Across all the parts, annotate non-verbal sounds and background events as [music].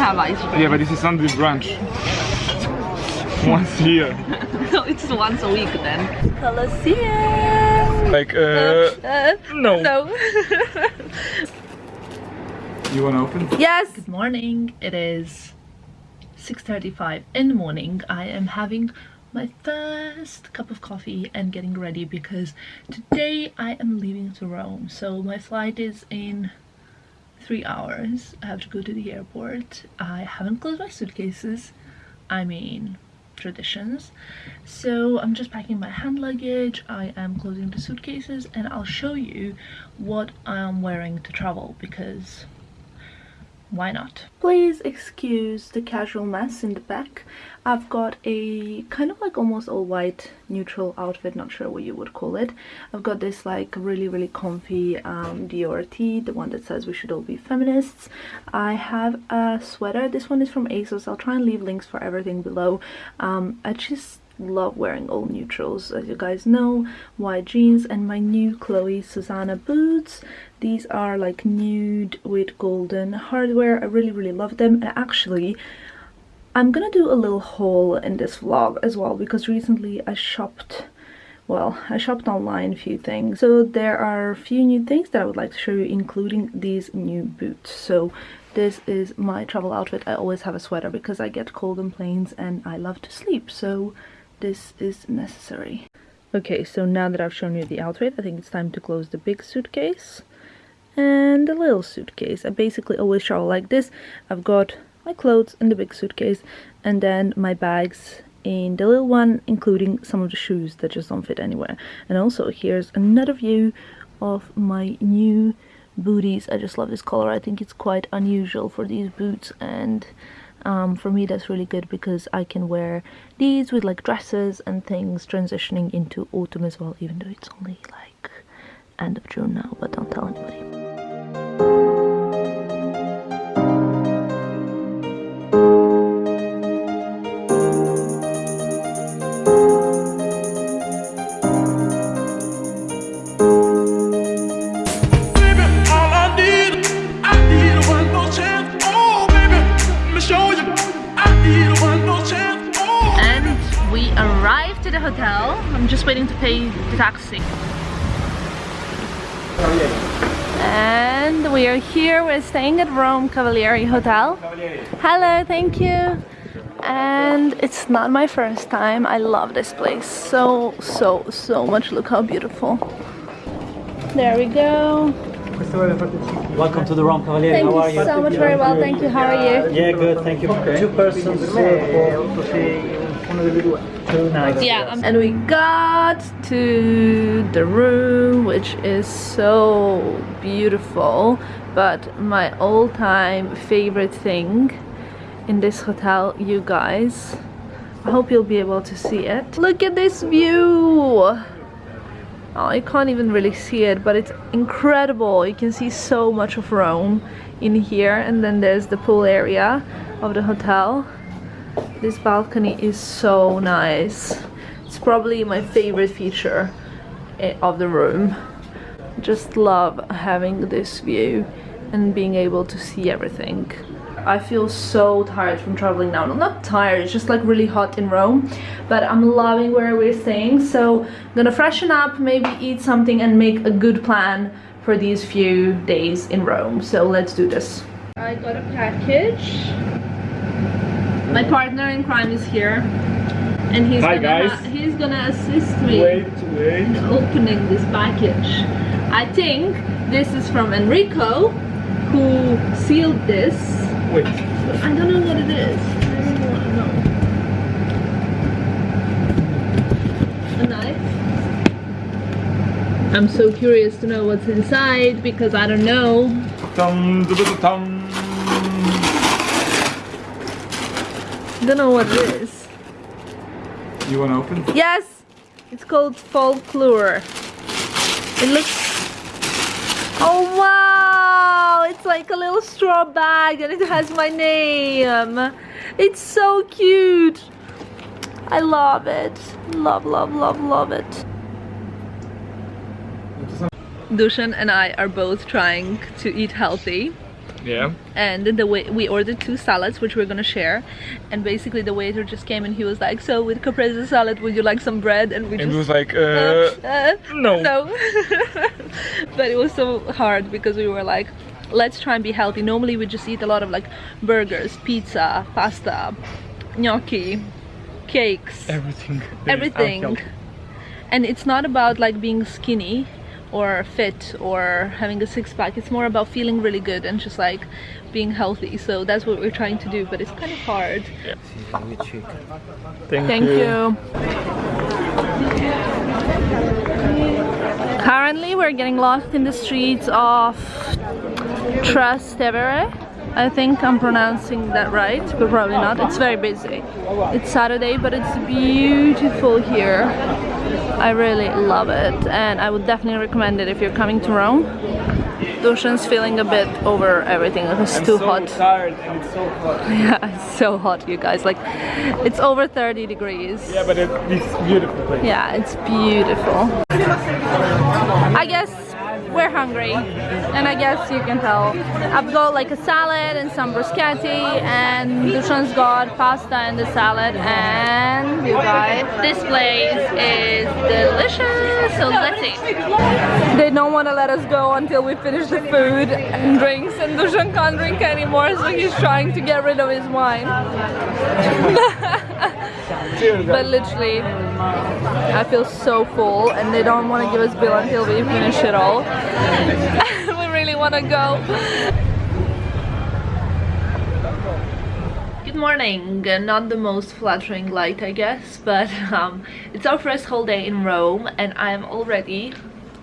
have ice cream. Yeah, but this is Sunday brunch. Once a year. [laughs] no, it's once a week then. Colosseum! Like, uh, Uh, no. no. [laughs] You wanna open? yes! Good morning. It is 6.35 in the morning. I am having my first cup of coffee and getting ready because today I am leaving to Rome. So my flight is in three hours. I have to go to the airport. I haven't closed my suitcases. I mean, traditions. So I'm just packing my hand luggage. I am closing the suitcases and I'll show you what I'm wearing to travel because why not? Please excuse the casual mess in the back. I've got a kind of like almost all white neutral outfit, not sure what you would call it. I've got this like really really comfy um, Dior tee, the one that says we should all be feminists. I have a sweater, this one is from ASOS, I'll try and leave links for everything below. Um, I just love wearing all neutrals as you guys know white jeans and my new chloe susanna boots these are like nude with golden hardware. I really really love them. And actually i'm gonna do a little haul in this vlog as well because recently i shopped well i shopped online a few things. So there are a few new things that i would like to show you including these new boots. So this is my travel outfit. I always have a sweater because i get cold on planes and i love to sleep. So this is necessary. Okay, so now that I've shown you the outfit, I think it's time to close the big suitcase and the little suitcase. I basically always travel like this. I've got my clothes in the big suitcase and then my bags in the little one, including some of the shoes that just don't fit anywhere. And also here's another view of my new booties. I just love this color. I think it's quite unusual for these boots and um, for me that's really good because I can wear these with like dresses and things transitioning into autumn as well even though it's only like end of June now but don't tell anybody. Arrived to the hotel. I'm just waiting to pay the taxi. And we are here, we're staying at Rome Cavalieri Hotel. Hello, thank you. And it's not my first time. I love this place so, so, so much. Look how beautiful. There we go. Welcome to the Rome Cavalieri. Thank How are you you? so much, very well. Thank you. How are you? Yeah, good. Thank you. Two persons uh, for two nights. Yeah, um, and we got to the room, which is so beautiful. But my all-time favorite thing in this hotel, you guys, I hope you'll be able to see it. Look at this view! Oh, you can't even really see it, but it's incredible. You can see so much of Rome in here, and then there's the pool area of the hotel. This balcony is so nice. It's probably my favorite feature eh, of the room. Just love having this view and being able to see everything. I feel so tired from traveling now. No, not tired, it's just like really hot in Rome. But I'm loving where we're staying. So I'm gonna freshen up, maybe eat something and make a good plan for these few days in Rome. So let's do this. I got a package. My partner in crime is here. And he's Hi, gonna he's gonna assist me Wait, wait. in opening this package. I think this is from Enrico who sealed this. Wait. I don't know what it is. I really want to know. A knife. I'm so curious to know what's inside because I don't know. Dum, dum, dum, dum. Don't know what it is. You wanna open? Yes! It's called folklore. It looks... Oh wow! It's like a little straw bag and it has my name. It's so cute. I love it. Love, love, love, love it. Dushan and I are both trying to eat healthy. Yeah. and then the way we ordered two salads which we're gonna share. And basically the waiter just came and he was like so with caprese salad would you like some bread? And we And just was like, [laughs] uh, uh, uh, no. no. [laughs] But it was so hard because we were like let's try and be healthy. Normally we just eat a lot of like burgers pizza pasta gnocchi cakes. Everything. everything. and it's not about like being skinny or fit or having a six-pack it's more about feeling really good and just like being healthy so that's what we're trying to do but it's kind of hard Thank, Thank you. Currently, we're getting lost in the streets of Trastevere. I think I'm pronouncing that right, but probably not. It's very busy. It's Saturday, but it's beautiful here. I really love it, and I would definitely recommend it if you're coming to Rome. Dushan's feeling a bit over everything. It's too hot. tired and it's so hot. [laughs] Yeah, it's so hot, you guys. Like, it's over 30 degrees. Yeah, but it, it's beautiful place. Yeah, it's beautiful. I guess we're hungry, and I guess you can tell. I've got like a salad and some bruschetti, and Dushan's got pasta and the salad, and you guys, this place is delicious. So let's eat. They don't want to let us go until we finish the food and drinks, and Dushan can't drink anymore, so he's trying to get rid of his wine. [laughs] But literally, I feel so full and they don't want to give us bill until we finish it all. [laughs] we really want to go. Good morning. Not the most flattering light, I guess, but um, it's our first whole day in Rome and I'm already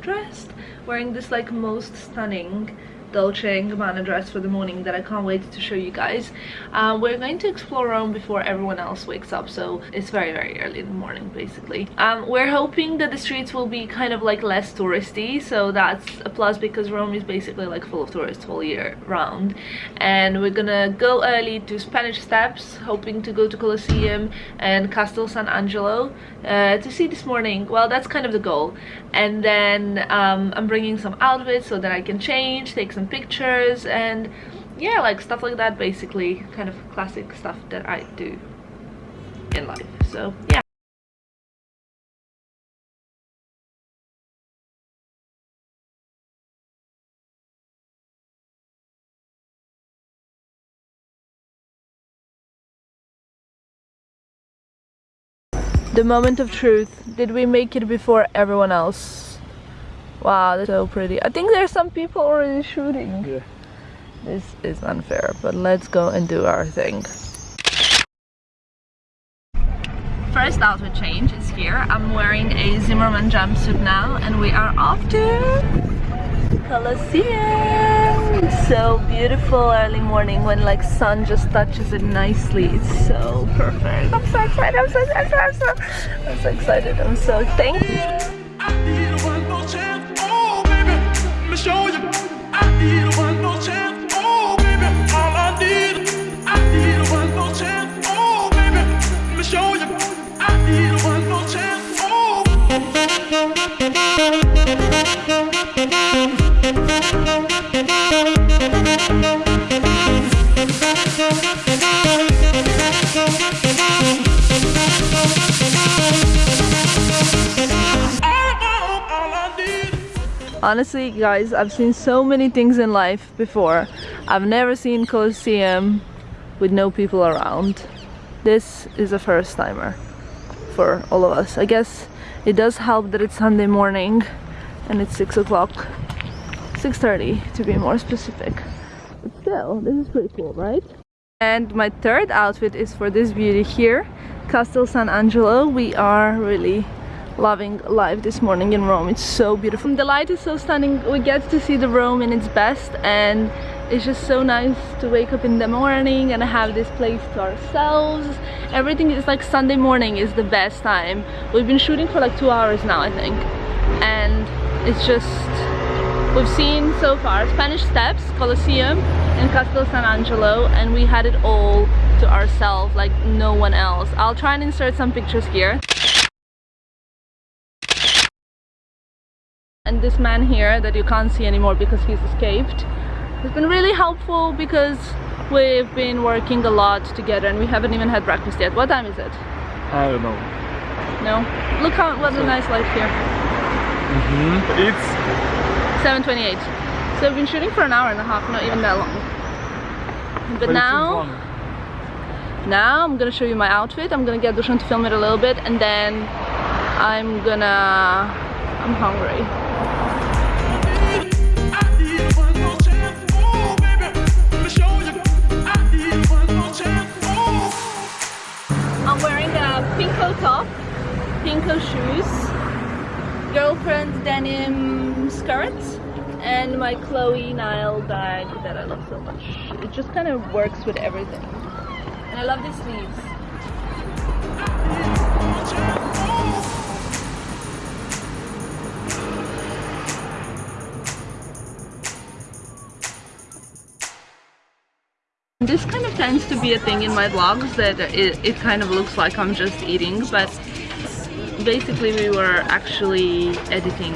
dressed, wearing this like most stunning Dolce & Gabbana dress for the morning that I can't wait to show you guys. Uh, we're going to explore Rome before everyone else wakes up, so it's very very early in the morning basically. Um, we're hoping that the streets will be kind of like less touristy, so that's a plus because Rome is basically like full of tourists all year round. And we're gonna go early to Spanish Steps, hoping to go to Colosseum and Castel San Angelo uh, to see this morning. Well, that's kind of the goal. And then um, I'm bringing some outfits so that I can change, take some pictures, and yeah, like stuff like that. Basically, kind of classic stuff that I do in life. So yeah. The moment of truth. Did we make it before everyone else? Wow, that's so pretty. I think there's some people already shooting. Yeah. This is unfair, but let's go and do our thing. First outfit change is here. I'm wearing a Zimmermann jumpsuit now and we are off to Colosseum. So beautiful early morning when like sun just touches it nicely. It's so perfect. I'm so excited. I'm so excited. I'm so, I'm so excited. I'm so thank me show you. I need one more chance. Oh, baby, all I need. I need one more chance. Oh, baby, let me show you. I need one more chance. Oh. Honestly, guys, I've seen so many things in life before. I've never seen Colosseum with no people around. This is a first timer for all of us. I guess it does help that it's Sunday morning and it's 6 o'clock. 6.30 to be more specific. But still, this is pretty cool, right? And my third outfit is for this beauty here, Castel San Angelo. We are really loving life this morning in Rome. It's so beautiful. The light is so stunning. We get to see the Rome in its best and it's just so nice to wake up in the morning and have this place to ourselves. Everything is like Sunday morning is the best time. We've been shooting for like two hours now, I think. And it's just We've seen so far Spanish Steps, Colosseum, and Castel San Angelo, and we had it all to ourselves, like no one else. I'll try and insert some pictures here. And this man here that you can't see anymore because he's escaped, It's been really helpful because we've been working a lot together and we haven't even had breakfast yet. What time is it? I don't know. No? Look how what a nice light here. Mm-hmm. It's 7.28. So we've been shooting for an hour and a half, not even that long. But, it's now, now I'm gonna show you my outfit. I'm gonna get Dushan to film it a little bit and then I'm gonna... I'm hungry. Pinko shoes, girlfriend's denim skirt, and my Chloe Nile bag that I love so much. It just kind of works with everything. And I love these sleeves. This kind of tends to be a thing in my vlogs that it, it kind of looks like I'm just eating, but basically we were actually editing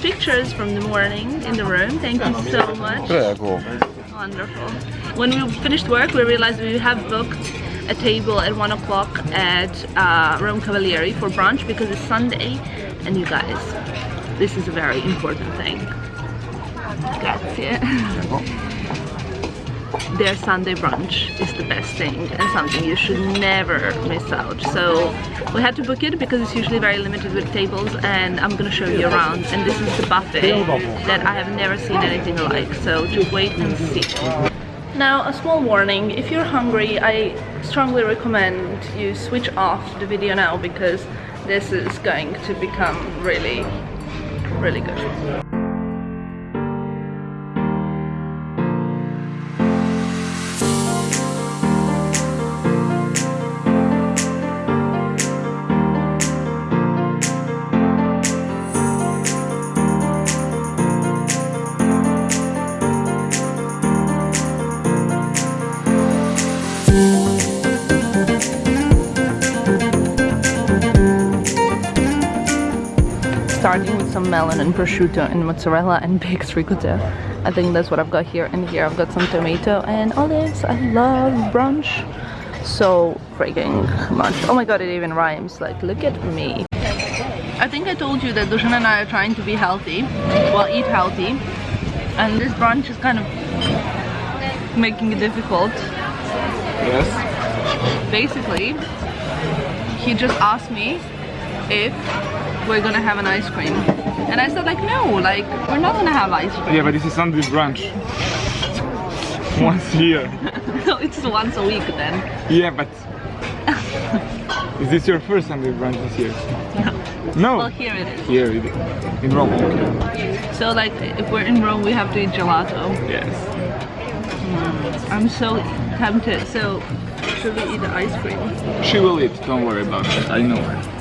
pictures from the morning in the room. Thank you so much. Prego. Wonderful. When we finished work, we realized we have booked a table at one o'clock at uh, Rome Cavalieri for brunch because it's Sunday. And you guys, this is a very important thing. Grazie. Their Sunday brunch is the best thing and something you should never miss out. So we had to book it because it's usually very limited with tables and I'm gonna show you around. And this is the buffet that I have never seen anything like. So just wait and see. Now, a small warning, if you're hungry, I strongly recommend you switch off the video now because this is going to become really, really good. Starting with some melon and prosciutto and mozzarella and baked ricotta. I think that's what I've got here. And here I've got some tomato and olives. I love brunch so freaking much. Oh my god, it even rhymes. Like, look at me. I think I told you that Dushan and I are trying to be healthy, well, eat healthy. And this brunch is kind of making it difficult. Yes. Basically, he just asked me if we're gonna have an ice cream. And I said like, no, like, we're not gonna have ice cream. Yeah, but this is Sunday brunch. [laughs] Once a year. no, it's once a week then. Yeah, but [laughs] is this your first Sunday brunch this year? No. No? Well, here it is. Here, it- in Rome. Okay. So like, if we're in Rome, we have to eat gelato. Yes. Mm. I'm so tempted. So, should we eat the ice cream? She will eat. Don't worry about it. I know her.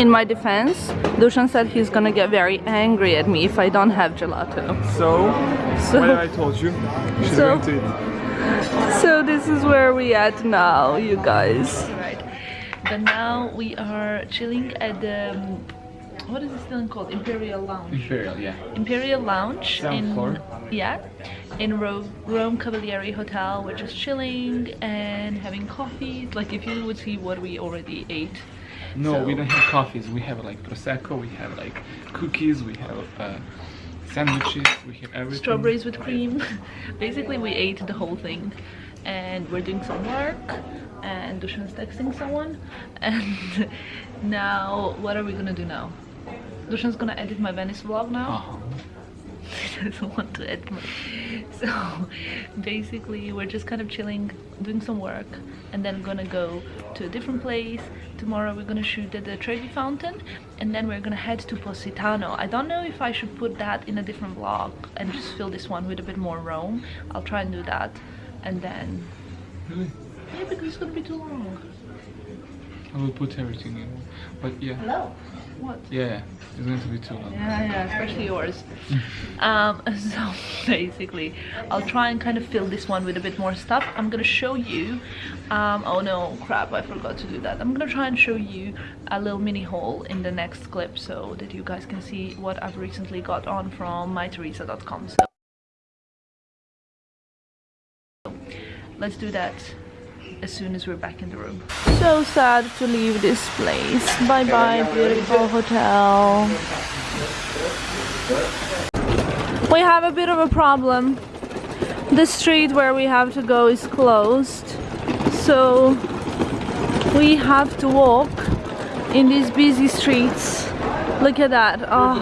In my defense, Dushan said he's gonna get very angry at me if I don't have gelato. So, So- what I told you? She's So- going to eat. So this is where we at now, you guys. Right. But now we are chilling at the um, what is this thing called? Imperial Lounge. Imperial, yeah. Imperial Lounge Seventh in floor. yeah, in Rome, Rome Cavalieri Hotel. We're just chilling and having coffee. Like if you would see what we already ate. No, So- we don't have coffees. We have like prosecco. We have like cookies. We have uh, sandwiches. We have everything. Strawberries with cream. [laughs] Basically, we ate the whole thing, and we're doing some work. And Dushan's texting someone. [laughs] And now, what are we gonna do now? Dushan's gonna edit my Venice vlog now. Uh-huh. He doesn't want to. So basically, we're just kind of chilling, doing some work, and then gonna go to a different place. Tomorrow, we're gonna shoot at the Trevi Fountain, and then we're gonna head to Positano. I don't know if I should put that in a different vlog and just fill this one with a bit more Rome. I'll try and do that, and then Really? yeah, because it's gonna be too long. I will put everything in. But yeah, Hello. What? yeah, it's going to be too long. Yeah, yeah, especially yours. um, [laughs] so basically, I'll try and kind of fill this one with a bit more stuff. I'm gonna show you. Um, oh no, crap! I forgot to do that. I'm gonna try and show you a little mini haul in the next clip so that you guys can see what I've recently got on from mytheresa.com. So let's do that as soon as we're back in the room. So sad to leave this place. Bye bye, beautiful hotel. We have a bit of a problem. The street where we have to go is closed. So we have to walk in these busy streets. Look at that. Oh,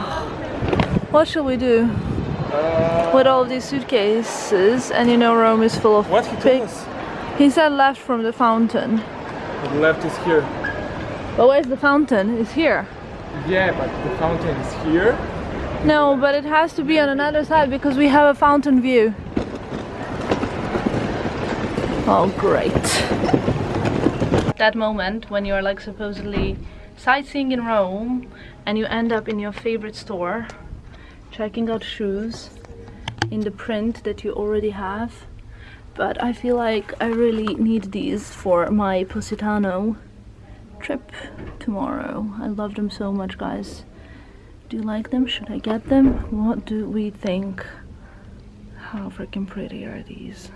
what shall we do? With all these suitcases and you know Rome is full of What he big- told us? He said left from the fountain. The left is here. But where's the fountain? It's here. Yeah, but the fountain is here. No, but it has to be on another side because we have a fountain view. Oh, great. That moment when you're like supposedly sightseeing in Rome and you end up in your favorite store checking out shoes in the print that you already have. But I feel like I really need these for my Positano trip tomorrow. I love them so much, guys. Do you like them? Should I get them? What do we think? How freaking pretty are these?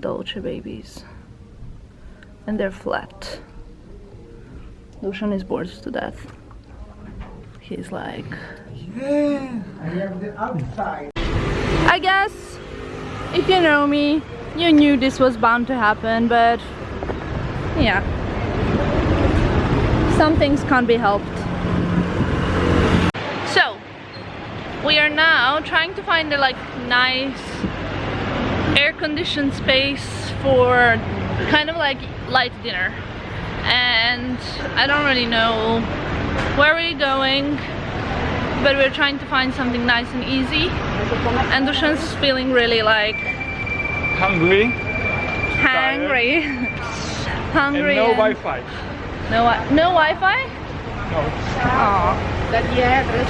Dolce babies. And they're flat. Dushan is bored to death. He's like, Yeah, I have the outside. I guess if you know me, you knew this was bound to happen, but yeah. Some things can't be helped. So, we are now trying to find a like nice air-conditioned space for kind of like light dinner. And I don't really know where we're going, but we're trying to find something nice and easy. And Dushan's feeling really like Hungry. hungry. [laughs] hungry. And no Wi-Fi. No, wi- no Wi-Fi? No.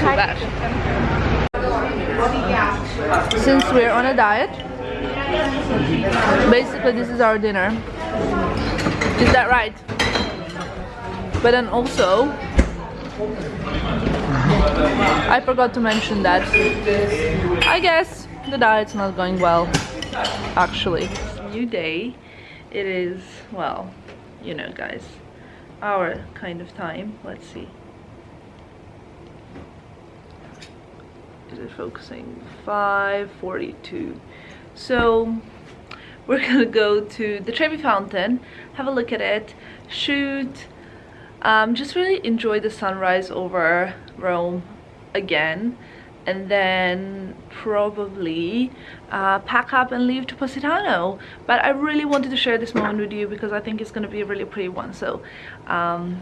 Too bad. Since we're on a diet, basically this is our dinner. Is that right? But then also, [laughs] I forgot to mention that I guess the diet's not going well, actually. New day. It is, well, you know guys, our kind of time. Let's see. Is it focusing? 542. So we're [laughs] gonna go to the Trevi Fountain, have a look at it, shoot, um, just really enjoy the sunrise over Rome again and then probably uh, pack up and leave to Positano. But I really wanted to share this moment with you because I think it's gonna be a really pretty one. So um,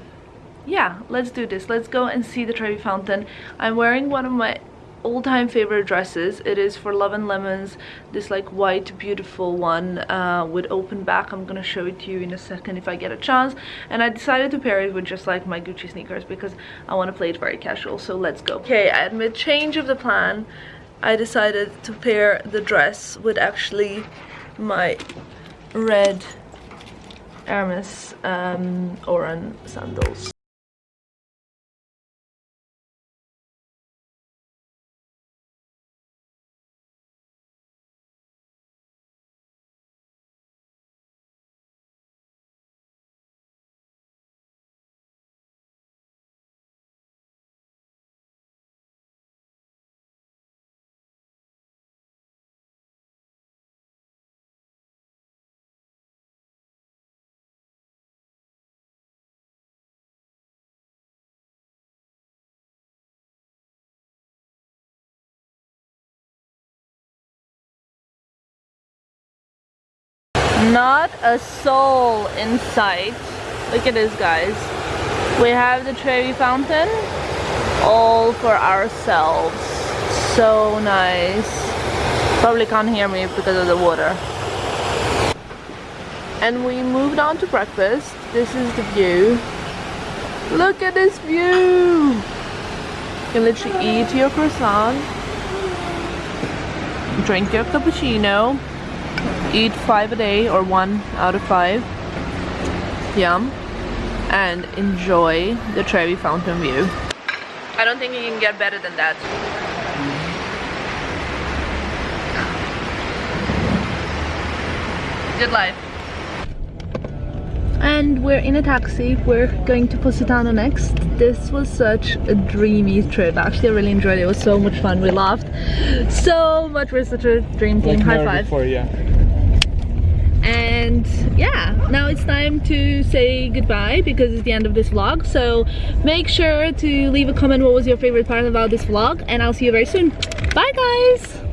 yeah, let's do this. Let's go and see the Trevi Fountain. I'm wearing one of my all-time favorite dresses. It is for Love and Lemons, this like white beautiful one uh, with open back. I'm gonna show it to you in a second if I get a chance. And I decided to pair it with just like my Gucci sneakers because I want to play it very casual. So let's go. Okay, at mid change of the plan, I decided to pair the dress with actually my red Hermes um, Oran sandals. Not a soul in sight. Look at this, guys. We have the Trevi Fountain all for ourselves. So nice. Probably can't hear me because of the water. and we moved on to breakfast. This is the view. Look at this view! You can literally eat your croissant, drink your cappuccino, eat five a day or one out of five. Yum. And enjoy the Trevi Fountain view. I don't think you can get better than that. Good life. And we're in a taxi. We're going to Positano next. This was such a dreamy trip. Actually, I really enjoyed it. It was so much fun. We laughed so much. We're such a dream team. Like High five. Before, yeah. And yeah, now it's time to say goodbye because it's the end of this vlog. So make sure to leave a comment what was your favorite part about this vlog and I'll see you very soon. Bye guys!